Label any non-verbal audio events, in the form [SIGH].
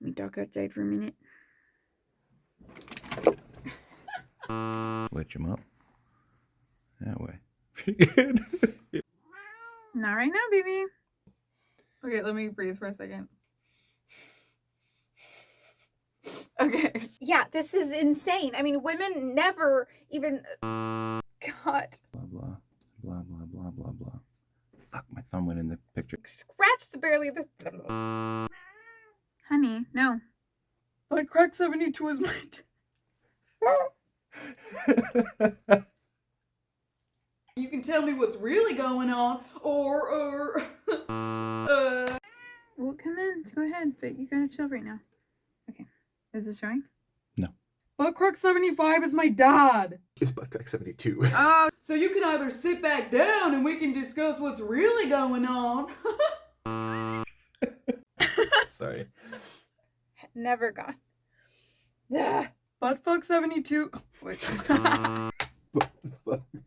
Let me talk outside for a minute. Switch them up. That way. Pretty [LAUGHS] good. Not right now, baby. Okay, let me breathe for a second. [LAUGHS] Okay. Yeah, this is insane. I mean, women never even. God. blah blah blah blah blah blah blah. Fuck, my thumb went in the picture. Scratched barely the. Honey, no. But crack 72 is my. [LAUGHS] you can tell me what's really going on, or, or. [LAUGHS] uh, Well, come in. Go ahead, but you gotta chill right now. Okay. Is it showing? No. But crack 75 is my dad. It's Buttcrack 72. [LAUGHS] Oh, so you can either sit back down and we can discuss what's really going on. Sorry. Never gone. Ugh. Buttfuck 72. [LAUGHS] Wait. [LAUGHS] Buttfuck 72.